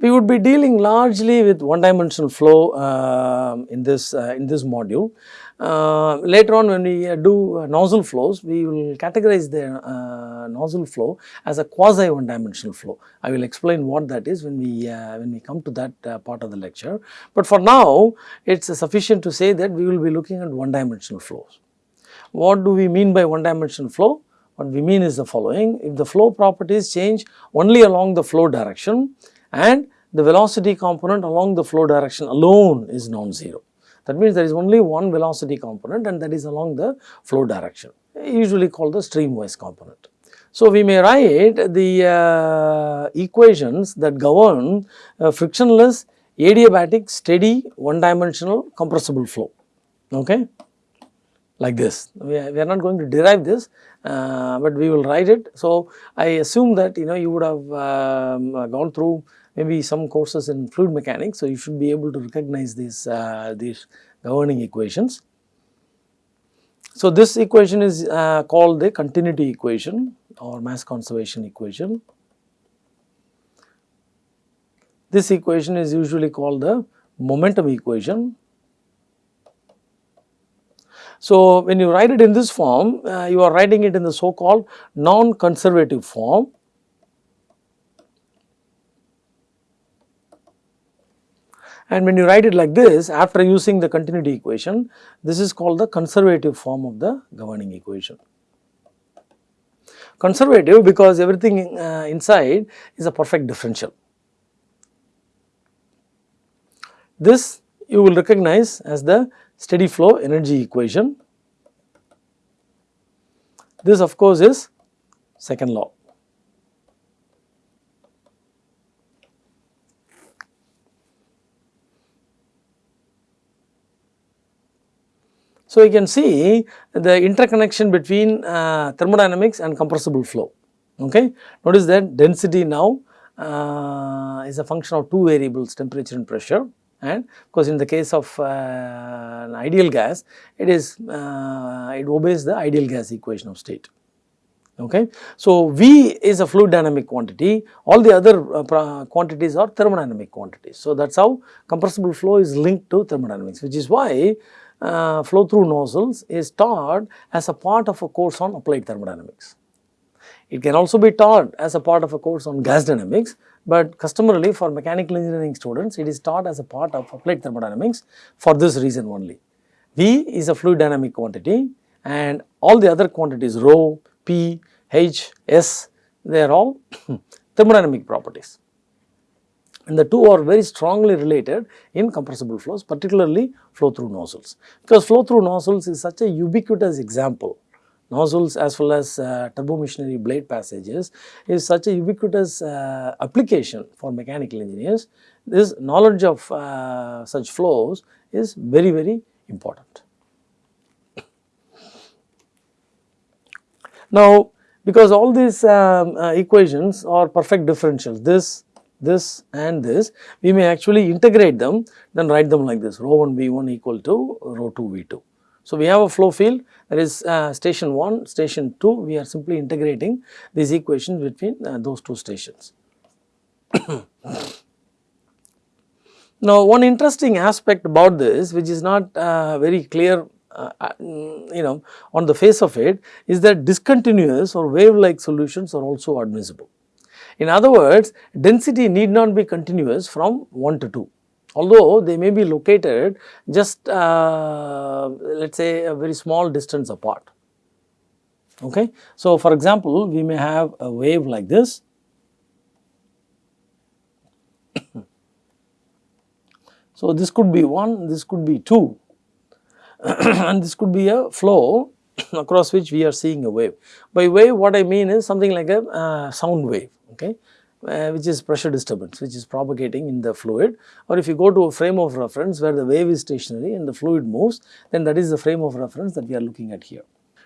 We would be dealing largely with one dimensional flow uh, in this uh, in this module. Uh, later on when we uh, do uh, nozzle flows, we will categorize the uh, nozzle flow as a quasi one dimensional flow. I will explain what that is when we when we come to that part of the lecture. But for now, it is sufficient to say that we will be looking at one dimensional flows. What do we mean by one dimensional flow? What we mean is the following, if the flow properties change only along the flow direction and the velocity component along the flow direction alone is non-zero. That means there is only one velocity component and that is along the flow direction, usually called the streamwise component. So, we may write the uh, equations that govern uh, frictionless adiabatic steady one dimensional compressible flow. Okay like this. We are, we are not going to derive this, uh, but we will write it. So, I assume that you know you would have um, gone through maybe some courses in fluid mechanics. So, you should be able to recognize these, uh, these governing equations. So, this equation is uh, called the continuity equation or mass conservation equation. This equation is usually called the momentum equation so, when you write it in this form, uh, you are writing it in the so called non-conservative form. And when you write it like this, after using the continuity equation, this is called the conservative form of the governing equation. Conservative because everything uh, inside is a perfect differential. This you will recognize as the steady flow energy equation. This of course is second law. So, you can see the interconnection between uh, thermodynamics and compressible flow. Okay. Notice that density now uh, is a function of two variables temperature and pressure and of course in the case of uh, an ideal gas it is uh, it obeys the ideal gas equation of state okay. So, V is a fluid dynamic quantity all the other uh, quantities are thermodynamic quantities. So, that is how compressible flow is linked to thermodynamics which is why uh, flow through nozzles is taught as a part of a course on applied thermodynamics. It can also be taught as a part of a course on gas dynamics, but customarily for mechanical engineering students it is taught as a part of applied thermodynamics for this reason only. V is a fluid dynamic quantity and all the other quantities rho, P, H, S they are all thermodynamic properties and the two are very strongly related in compressible flows particularly flow through nozzles because flow through nozzles is such a ubiquitous example nozzles as well as uh, turbomachinery blade passages is such a ubiquitous uh, application for mechanical engineers. This knowledge of uh, such flows is very very important. Now, because all these um, uh, equations are perfect differentials, this, this and this, we may actually integrate them, then write them like this, rho 1 V1 equal to rho 2 V2. So, we have a flow field that is uh, station 1, station 2, we are simply integrating these equations between uh, those two stations. now, one interesting aspect about this which is not uh, very clear uh, uh, you know on the face of it is that discontinuous or wave like solutions are also admissible. In other words, density need not be continuous from 1 to 2 although they may be located just uh, let us say a very small distance apart. Okay. So, for example, we may have a wave like this So, this could be 1, this could be 2 and this could be a flow across which we are seeing a wave. By wave what I mean is something like a uh, sound wave okay uh, which is pressure disturbance which is propagating in the fluid or if you go to a frame of reference where the wave is stationary and the fluid moves then that is the frame of reference that we are looking at here.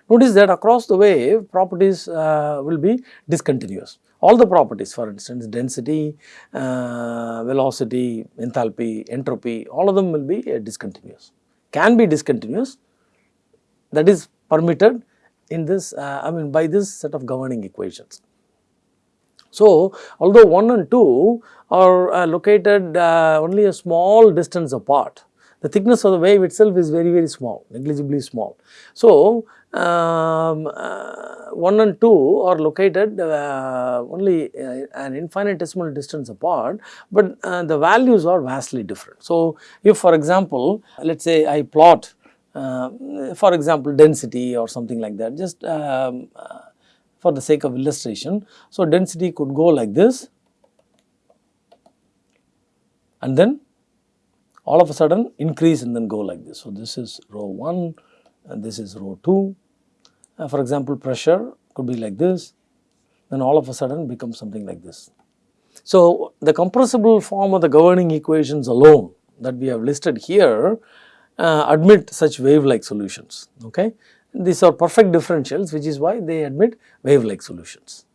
Notice that across the wave properties uh, will be discontinuous. All the properties for instance density, uh, velocity, enthalpy, entropy all of them will be uh, discontinuous, can be discontinuous that is permitted in this uh, I mean by this set of governing equations. So, although 1 and 2 are uh, located uh, only a small distance apart, the thickness of the wave itself is very very small, negligibly small. So, um, uh, 1 and 2 are located uh, only uh, an infinitesimal distance apart, but uh, the values are vastly different. So, if for example, let us say I plot for example density or something like that just um, for the sake of illustration. So, density could go like this and then all of a sudden increase and then go like this. So, this is rho 1 and this is rho 2 uh, for example, pressure could be like this, then all of a sudden becomes something like this. So, the compressible form of the governing equations alone that we have listed here uh, admit such wave-like solutions. Okay? These are perfect differentials which is why they admit wave-like solutions.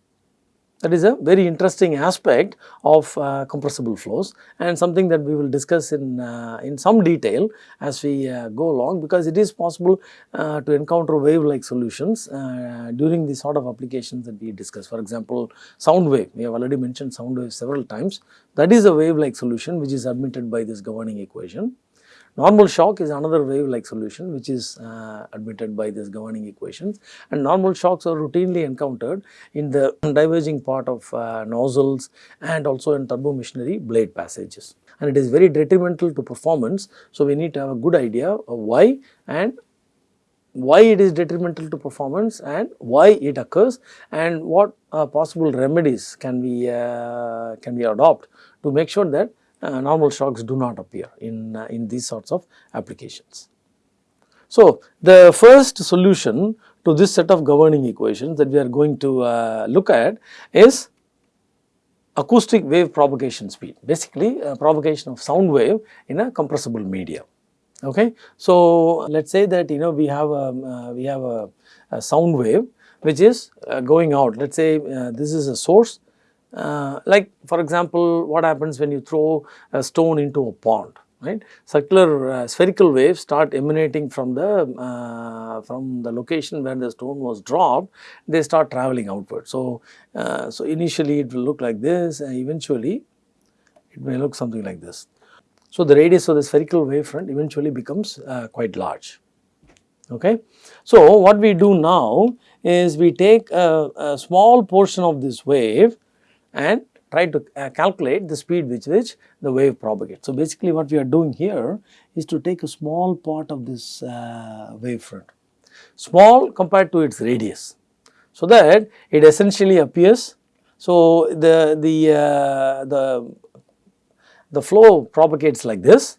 That is a very interesting aspect of uh, compressible flows and something that we will discuss in, uh, in some detail as we uh, go along because it is possible uh, to encounter wave like solutions uh, during the sort of applications that we discuss. For example, sound wave, we have already mentioned sound wave several times that is a wave like solution which is admitted by this governing equation. Normal shock is another wave like solution which is uh, admitted by this governing equations and normal shocks are routinely encountered in the diverging part of uh, nozzles and also in turbo machinery blade passages and it is very detrimental to performance. So, we need to have a good idea of why and why it is detrimental to performance and why it occurs and what uh, possible remedies can we uh, can we adopt to make sure that normal shocks do not appear in, uh, in these sorts of applications. So, the first solution to this set of governing equations that we are going to uh, look at is acoustic wave propagation speed, basically propagation of sound wave in a compressible media. Okay. So, let us say that you know we have a, uh, we have a, a, sound wave which is uh, going out, let us say uh, this is a source uh, like for example, what happens when you throw a stone into a pond, right? Circular uh, spherical waves start emanating from the uh, from the location where the stone was dropped, they start traveling outward. So, uh, so initially it will look like this and eventually it may look something like this. So, the radius of the spherical wavefront eventually becomes uh, quite large. Okay. So, what we do now is we take a, a small portion of this wave and try to uh, calculate the speed with which the wave propagates. So, basically what we are doing here is to take a small part of this uh, wave front, small compared to its radius. So, that it essentially appears, so the, the, uh, the, the flow propagates like this,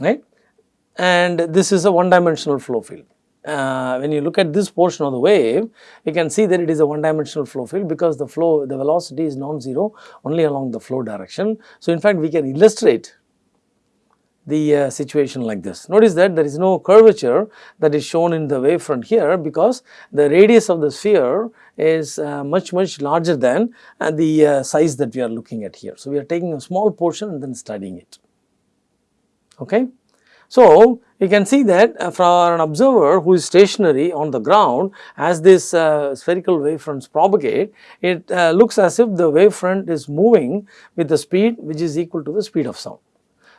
right and this is a one dimensional flow field uh, when you look at this portion of the wave, you can see that it is a one dimensional flow field because the flow, the velocity is non-zero only along the flow direction. So, in fact, we can illustrate the uh, situation like this. Notice that there is no curvature that is shown in the wavefront here because the radius of the sphere is uh, much much larger than uh, the uh, size that we are looking at here. So, we are taking a small portion and then studying it. Okay. So, you can see that uh, for an observer who is stationary on the ground as this uh, spherical wavefronts propagate, it uh, looks as if the wavefront is moving with the speed which is equal to the speed of sound.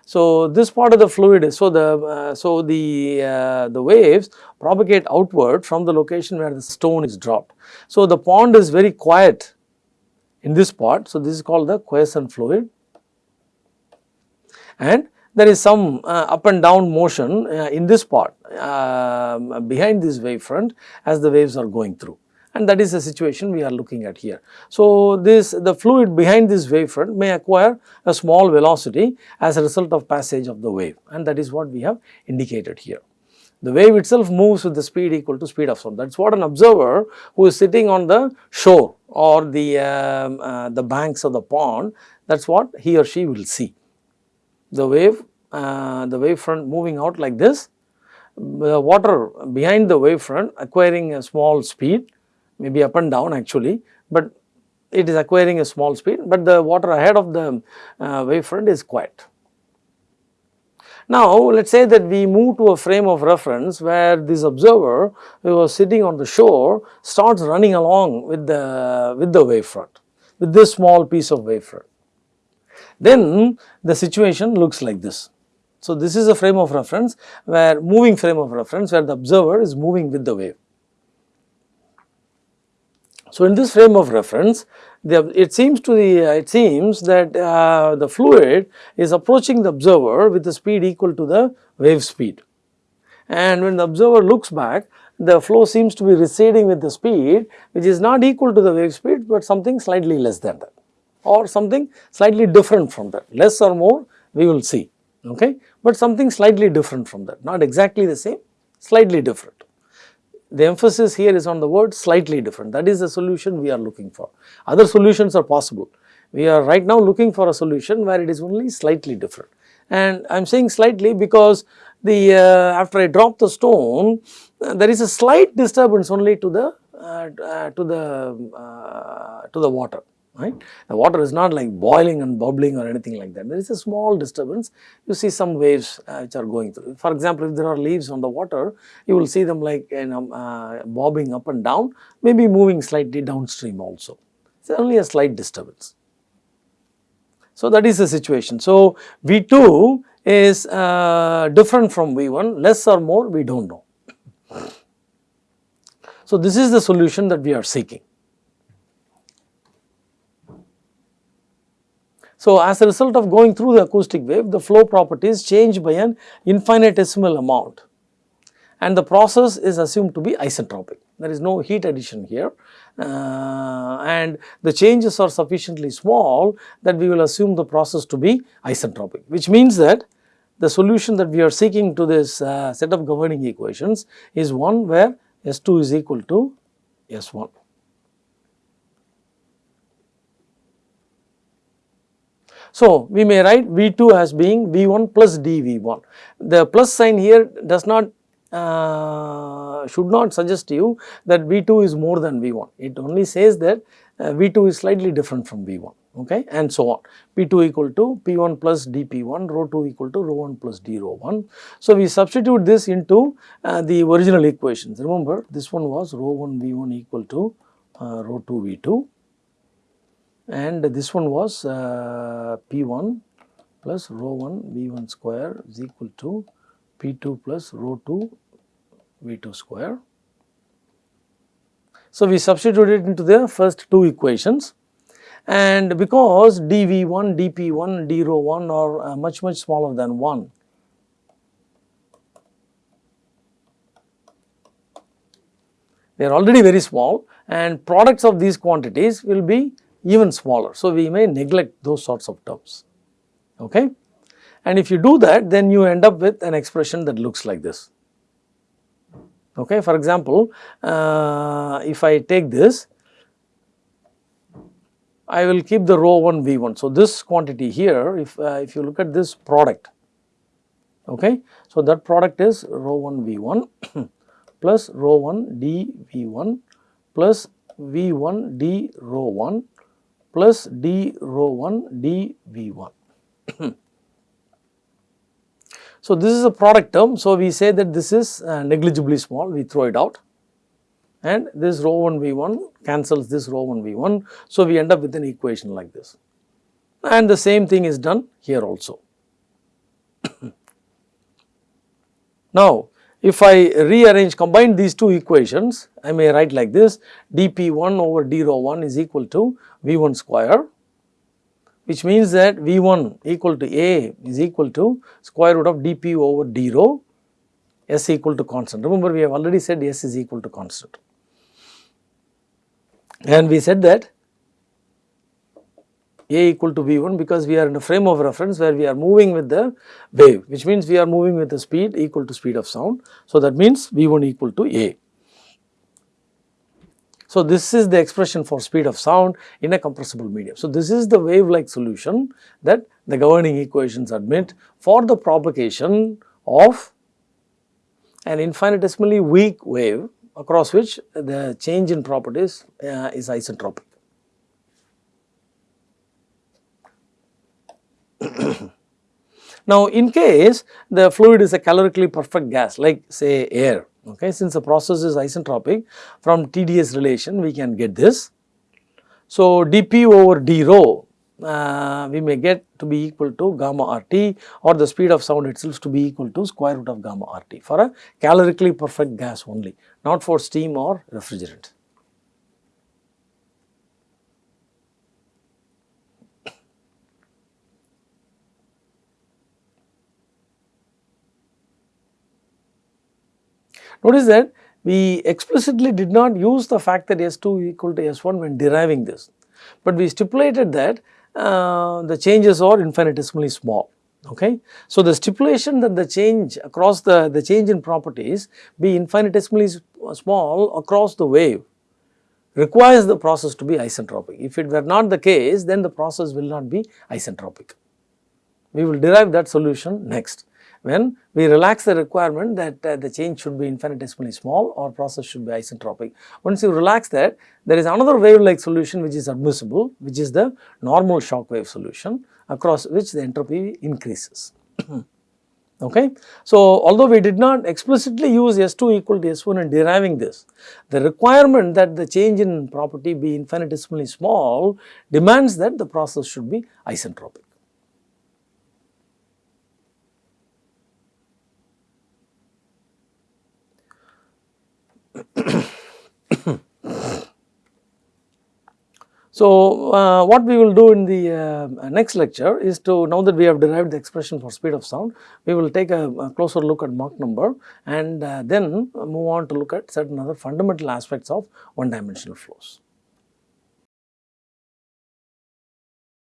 So, this part of the fluid is, so the, uh, so the, uh, the waves propagate outward from the location where the stone is dropped. So, the pond is very quiet in this part. So, this is called the quiescent fluid and there is some uh, up and down motion uh, in this part uh, behind this wavefront as the waves are going through and that is the situation we are looking at here. So, this the fluid behind this wavefront may acquire a small velocity as a result of passage of the wave and that is what we have indicated here. The wave itself moves with the speed equal to speed of sound that is what an observer who is sitting on the shore or the, um, uh, the banks of the pond that is what he or she will see the wave, uh, the wave front moving out like this, the water behind the wave front acquiring a small speed, maybe up and down actually, but it is acquiring a small speed, but the water ahead of the uh, wave front is quiet. Now, let us say that we move to a frame of reference where this observer who was sitting on the shore starts running along with the, with the wavefront, with this small piece of wavefront. Then the situation looks like this. So, this is a frame of reference where moving frame of reference where the observer is moving with the wave. So, in this frame of reference the, it seems to the it seems that uh, the fluid is approaching the observer with the speed equal to the wave speed and when the observer looks back the flow seems to be receding with the speed which is not equal to the wave speed but something slightly less than that or something slightly different from that. Less or more we will see okay? But something slightly different from that. Not exactly the same slightly different. The emphasis here is on the word slightly different. That is the solution we are looking for. Other solutions are possible. We are right now looking for a solution where it is only slightly different. And I am saying slightly because the uh, after I drop the stone uh, there is a slight disturbance only to the uh, uh to the uh, to the water right. The water is not like boiling and bubbling or anything like that. There is a small disturbance. You see some waves uh, which are going through. For example, if there are leaves on the water, you will see them like you know, uh, bobbing up and down, maybe moving slightly downstream also. It's only a slight disturbance. So, that is the situation. So, V2 is uh, different from V1, less or more we do not know. So, this is the solution that we are seeking. So, as a result of going through the acoustic wave, the flow properties change by an infinitesimal amount and the process is assumed to be isentropic. There is no heat addition here uh, and the changes are sufficiently small that we will assume the process to be isentropic, which means that the solution that we are seeking to this uh, set of governing equations is one where S2 is equal to S1. So, we may write V2 as being V1 plus dV1. The plus sign here does not uh, should not suggest to you that V2 is more than V1. It only says that uh, V2 is slightly different from V1 okay and so on. P2 equal to P1 plus dP1, rho 2 equal to rho 1 plus d rho 1. So, we substitute this into uh, the original equations. Remember this one was rho 1 V1 equal to uh, rho 2 V2 and this one was uh, P1 plus rho 1 V1 square is equal to P2 plus rho 2 V2 square. So, we substituted into the first two equations and because dV1, dP1, d rho 1 are uh, much much smaller than 1. They are already very small and products of these quantities will be even smaller. So, we may neglect those sorts of terms. Okay? And if you do that then you end up with an expression that looks like this. Okay? For example, uh, if I take this I will keep the rho 1 v 1. So, this quantity here if, uh, if you look at this product okay. So, that product is rho 1 v 1 plus rho 1 d v 1 plus v 1 d rho 1 plus d rho 1 d v 1. so, this is a product term. So, we say that this is uh, negligibly small, we throw it out and this rho 1 v 1 cancels this rho 1 v 1. So, we end up with an equation like this and the same thing is done here also. now, if I rearrange combine these two equations, I may write like this dP1 over d rho 1 is equal to V1 square which means that V1 equal to A is equal to square root of dP over d rho S equal to constant. Remember we have already said S is equal to constant and we said that a equal to v1 because we are in a frame of reference where we are moving with the wave which means we are moving with the speed equal to speed of sound. So, that means v1 equal to a. So, this is the expression for speed of sound in a compressible medium. So, this is the wave like solution that the governing equations admit for the propagation of an infinitesimally weak wave across which the change in properties uh, is isentropic. Now, in case the fluid is a calorically perfect gas like say air, okay, since the process is isentropic from TdS relation we can get this. So, dP over d rho uh, we may get to be equal to gamma RT or the speed of sound itself to be equal to square root of gamma RT for a calorically perfect gas only, not for steam or refrigerant. Notice that we explicitly did not use the fact that S2 equal to S1 when deriving this, but we stipulated that uh, the changes are infinitesimally small. Okay. So, the stipulation that the change across the, the change in properties be infinitesimally small across the wave requires the process to be isentropic. If it were not the case, then the process will not be isentropic. We will derive that solution next when we relax the requirement that uh, the change should be infinitesimally small or process should be isentropic. Once you relax that, there is another wave-like solution which is admissible, which is the normal shock wave solution across which the entropy increases. okay. So, although we did not explicitly use S2 equal to S1 in deriving this, the requirement that the change in property be infinitesimally small demands that the process should be isentropic. So, uh, what we will do in the uh, next lecture is to now that we have derived the expression for speed of sound, we will take a, a closer look at Mach number and uh, then move on to look at certain other fundamental aspects of one dimensional flows.